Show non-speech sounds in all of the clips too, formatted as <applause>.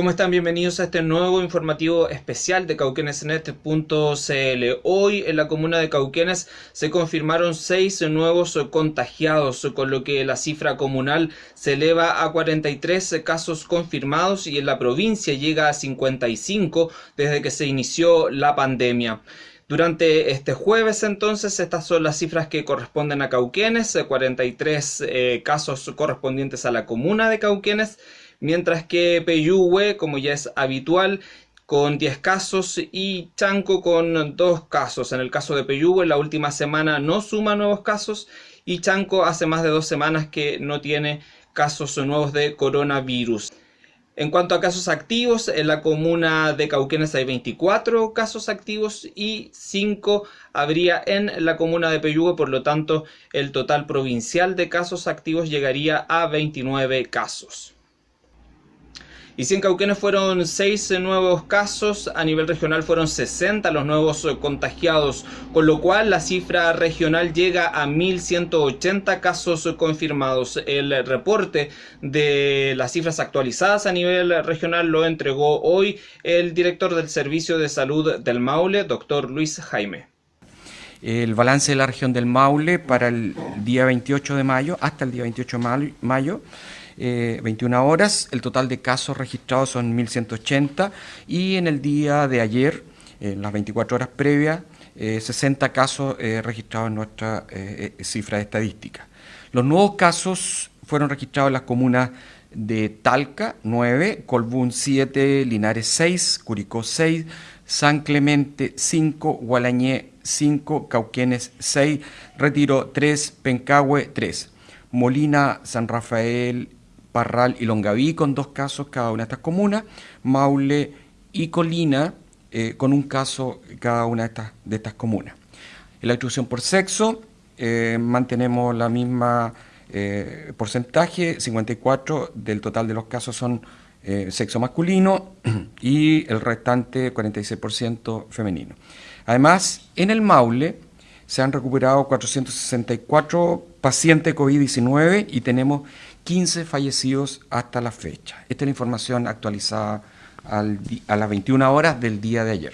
¿Cómo están? Bienvenidos a este nuevo informativo especial de cauquenesnet.cl. Hoy en la comuna de Cauquenes se confirmaron seis nuevos contagiados, con lo que la cifra comunal se eleva a 43 casos confirmados y en la provincia llega a 55 desde que se inició la pandemia. Durante este jueves entonces estas son las cifras que corresponden a Cauquenes, 43 eh, casos correspondientes a la comuna de Cauquenes mientras que Peyúgue, como ya es habitual, con 10 casos y Chanco con 2 casos. En el caso de Peyúgue, la última semana no suma nuevos casos y Chanco hace más de dos semanas que no tiene casos nuevos de coronavirus. En cuanto a casos activos, en la comuna de Cauquenes hay 24 casos activos y 5 habría en la comuna de Peyúgue, por lo tanto el total provincial de casos activos llegaría a 29 casos. Y si en Cauquenes fueron 6 nuevos casos, a nivel regional fueron 60 los nuevos contagiados, con lo cual la cifra regional llega a 1.180 casos confirmados. El reporte de las cifras actualizadas a nivel regional lo entregó hoy el director del Servicio de Salud del Maule, doctor Luis Jaime. El balance de la región del Maule para el día 28 de mayo, hasta el día 28 de mayo, 21 eh, horas. El total de casos registrados son 1.180 y en el día de ayer, en las 24 horas previas, 60 eh, casos eh, registrados en nuestra cifra estadística. Los nuevos casos fueron registrados en las comunas de Talca 9, Colbún 7, Linares 6, Curicó 6, San Clemente 5, Gualañé 5, Cauquenes 6, Retiro 3, Pencahue 3, Molina, San Rafael Parral y Longaví con dos casos cada una de estas comunas, Maule y Colina eh, con un caso cada una de estas, de estas comunas. En la distribución por sexo eh, mantenemos la misma eh, porcentaje, 54 del total de los casos son sexo masculino <clears throat> y el restante 46% femenino. Además, en el Maule se han recuperado 464 pacientes COVID-19 y tenemos 15 fallecidos hasta la fecha. Esta es la información actualizada a las 21 horas del día de ayer.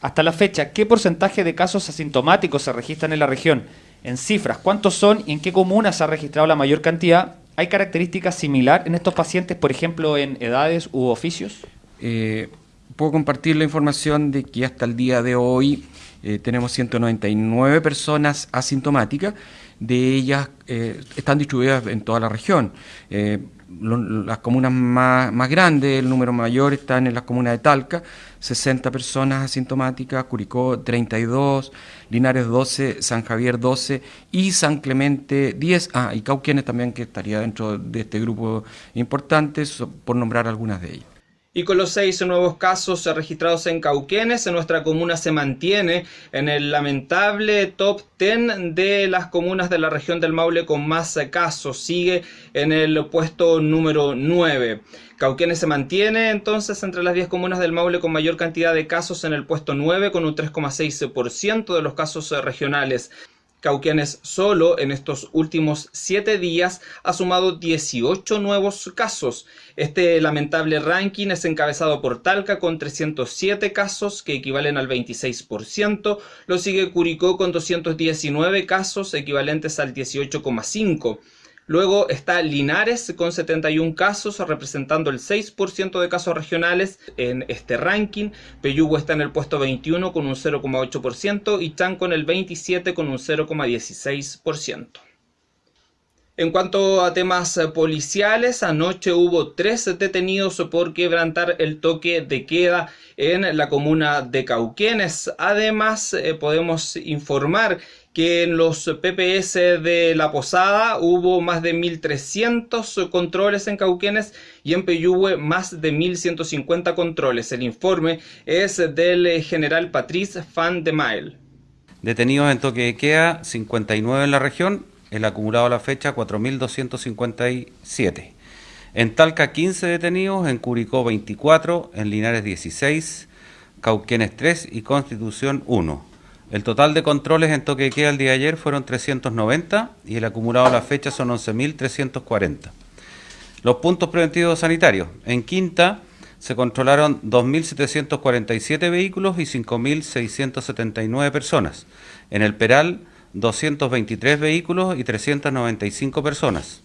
Hasta la fecha, ¿qué porcentaje de casos asintomáticos se registran en la región? En cifras, ¿cuántos son y en qué comunas se ha registrado la mayor cantidad? ¿Hay características similares en estos pacientes, por ejemplo, en edades u oficios? Eh, puedo compartir la información de que hasta el día de hoy eh, tenemos 199 personas asintomáticas de ellas eh, están distribuidas en toda la región. Eh, las comunas más, más, grandes, el número mayor están en las comunas de Talca, 60 personas asintomáticas, Curicó 32, Linares 12, San Javier 12 y San Clemente 10, ah, y Cauquienes también que estaría dentro de este grupo importante, por nombrar algunas de ellas. Y con los seis nuevos casos registrados en Cauquenes, nuestra comuna se mantiene en el lamentable top 10 de las comunas de la región del Maule con más casos. Sigue en el puesto número 9. Cauquenes se mantiene entonces entre las 10 comunas del Maule con mayor cantidad de casos en el puesto 9 con un 3,6% de los casos regionales. Cauquenes solo en estos últimos 7 días ha sumado 18 nuevos casos. Este lamentable ranking es encabezado por Talca con 307 casos que equivalen al 26%, lo sigue Curicó con 219 casos equivalentes al 18,5%. Luego está Linares con 71 casos, representando el 6% de casos regionales en este ranking. Peyugo está en el puesto 21 con un 0,8% y Chanco en el 27 con un 0,16%. En cuanto a temas policiales, anoche hubo tres detenidos por quebrantar el toque de queda en la comuna de Cauquenes. Además, eh, podemos informar que en los PPS de La Posada hubo más de 1.300 controles en Cauquenes y en Peyúgue más de 1.150 controles. El informe es del general Patrice Fan de Mael. Detenidos en toque de queda, 59 en la región, el acumulado a la fecha 4.257. En Talca 15 detenidos, en Curicó 24, en Linares 16, Cauquenes 3 y Constitución 1. El total de controles en toque de queda el día de ayer fueron 390 y el acumulado a la fecha son 11.340. Los puntos preventivos sanitarios. En Quinta se controlaron 2.747 vehículos y 5.679 personas. En el Peral, 223 vehículos y 395 personas.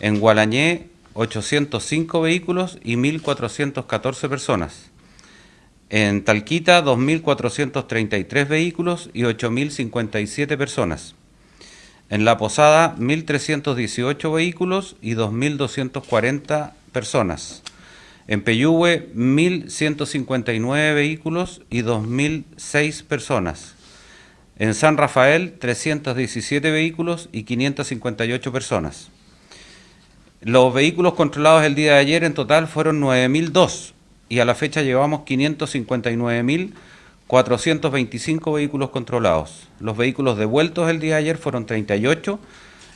En Gualañé, 805 vehículos y 1.414 personas. En Talquita, 2.433 vehículos y 8.057 personas. En La Posada, 1.318 vehículos y 2.240 personas. En Peyúgue, 1.159 vehículos y 2.006 personas. En San Rafael, 317 vehículos y 558 personas. Los vehículos controlados el día de ayer en total fueron 9.002 y a la fecha llevamos 559.425 vehículos controlados. Los vehículos devueltos el día de ayer fueron 38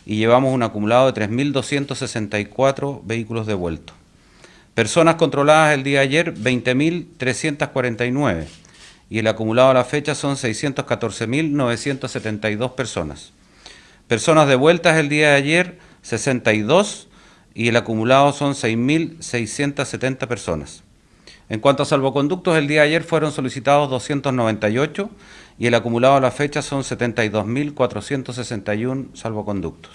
y llevamos un acumulado de 3.264 vehículos devueltos. Personas controladas el día de ayer 20.349 y el acumulado a la fecha son 614.972 personas. Personas devueltas el día de ayer 62 y el acumulado son 6.670 personas. En cuanto a salvoconductos, el día de ayer fueron solicitados 298 y el acumulado a la fecha son 72.461 salvoconductos.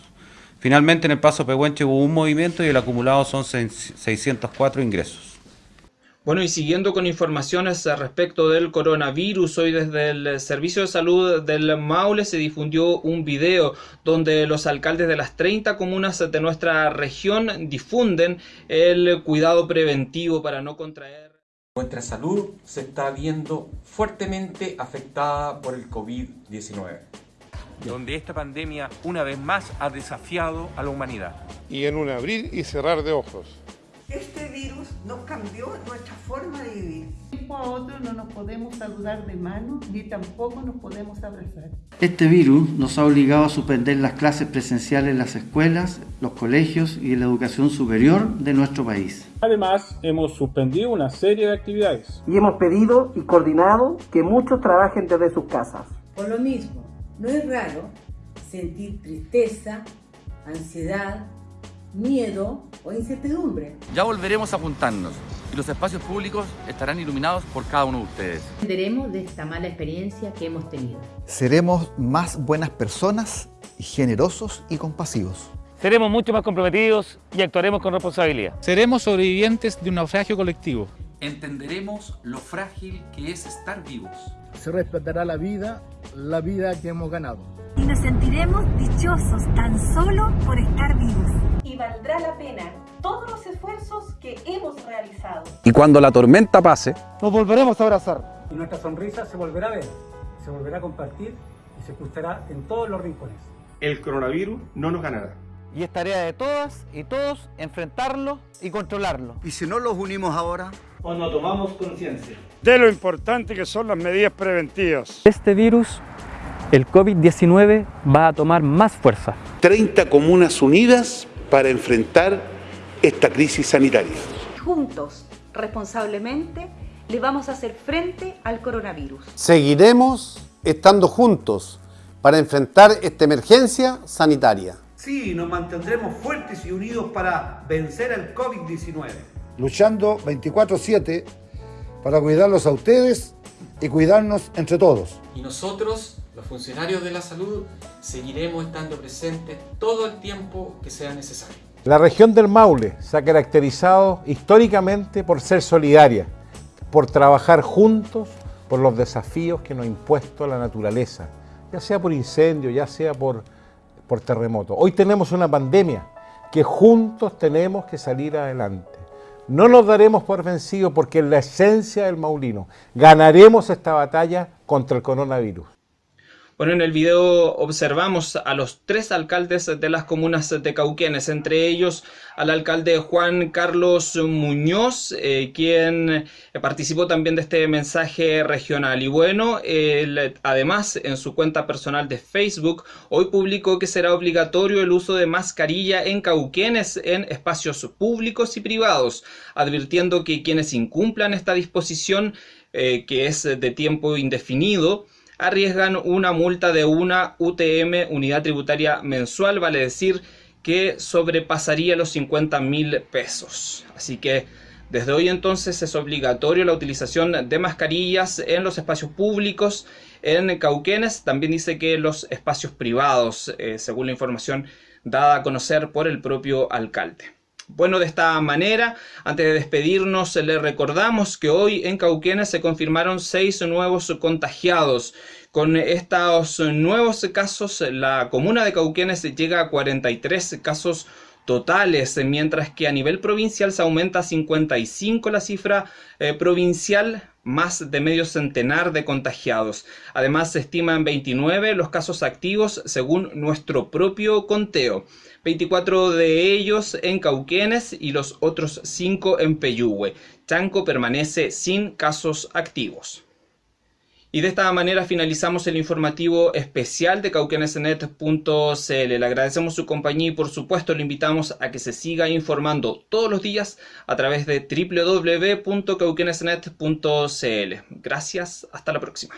Finalmente, en el paso Pehuenche hubo un movimiento y el acumulado son 604 ingresos. Bueno, y siguiendo con informaciones respecto del coronavirus, hoy desde el Servicio de Salud del Maule se difundió un video donde los alcaldes de las 30 comunas de nuestra región difunden el cuidado preventivo para no contraer. Nuestra salud se está viendo fuertemente afectada por el COVID-19. Donde esta pandemia una vez más ha desafiado a la humanidad. Y en un abrir y cerrar de ojos cambió nuestra forma de vivir. Tiempo a otro no nos podemos saludar de mano ni tampoco nos podemos abrazar. Este virus nos ha obligado a suspender las clases presenciales en las escuelas, los colegios y la educación superior de nuestro país. Además, hemos suspendido una serie de actividades. Y hemos pedido y coordinado que muchos trabajen desde sus casas. Por lo mismo, no es raro sentir tristeza, ansiedad, miedo o incertidumbre. Ya volveremos a juntarnos y los espacios públicos estarán iluminados por cada uno de ustedes. Aprenderemos de esta mala experiencia que hemos tenido. Seremos más buenas personas, generosos y compasivos. Seremos mucho más comprometidos y actuaremos con responsabilidad. Seremos sobrevivientes de un naufragio colectivo. Entenderemos lo frágil que es estar vivos. Se respetará la vida, la vida que hemos ganado. Y nos sentiremos dichosos tan solo por estar vivos y valdrá la pena todos los esfuerzos que hemos realizado. Y cuando la tormenta pase, nos volveremos a abrazar. Y nuestra sonrisa se volverá a ver, se volverá a compartir y se escuchará en todos los rincones. El coronavirus no nos ganará. Y es tarea de todas y todos enfrentarlo y controlarlo. ¿Y si no los unimos ahora? ¿O no tomamos conciencia? De lo importante que son las medidas preventivas. Este virus el COVID-19 va a tomar más fuerza. 30 comunas unidas para enfrentar esta crisis sanitaria. Juntos, responsablemente, le vamos a hacer frente al coronavirus. Seguiremos estando juntos para enfrentar esta emergencia sanitaria. Sí, nos mantendremos fuertes y unidos para vencer el COVID-19. Luchando 24/7 para cuidarlos a ustedes y cuidarnos entre todos. Y nosotros los funcionarios de la salud seguiremos estando presentes todo el tiempo que sea necesario. La región del Maule se ha caracterizado históricamente por ser solidaria, por trabajar juntos por los desafíos que nos ha impuesto la naturaleza, ya sea por incendio, ya sea por, por terremoto. Hoy tenemos una pandemia que juntos tenemos que salir adelante. No nos daremos por vencidos porque es la esencia del maulino. Ganaremos esta batalla contra el coronavirus. Bueno, en el video observamos a los tres alcaldes de las comunas de Cauquenes, entre ellos al alcalde Juan Carlos Muñoz, eh, quien participó también de este mensaje regional. Y bueno, además en su cuenta personal de Facebook, hoy publicó que será obligatorio el uso de mascarilla en Cauquenes en espacios públicos y privados, advirtiendo que quienes incumplan esta disposición, eh, que es de tiempo indefinido, arriesgan una multa de una UTM, unidad tributaria mensual, vale decir que sobrepasaría los 50 mil pesos. Así que Desde hoy entonces es obligatorio la utilización de mascarillas en los espacios públicos, en Cauquenes, también dice que los espacios privados, eh, según la información dada a conocer por el propio alcalde. Bueno, de esta manera, antes de despedirnos, le recordamos que hoy en Cauquenes se confirmaron seis nuevos contagiados. Con estos nuevos casos, la comuna de Cauquenes llega a 43 casos totales, mientras que a nivel provincial se aumenta a 55 la cifra eh, provincial, más de medio centenar de contagiados. Además, se estiman 29 los casos activos según nuestro propio conteo. 24 de ellos en Cauquenes y los otros 5 en Peyúgue. Chanco permanece sin casos activos. Y de esta manera finalizamos el informativo especial de cauquenesnet.cl. Le agradecemos su compañía y por supuesto le invitamos a que se siga informando todos los días a través de www.cauquenesnet.cl. Gracias, hasta la próxima.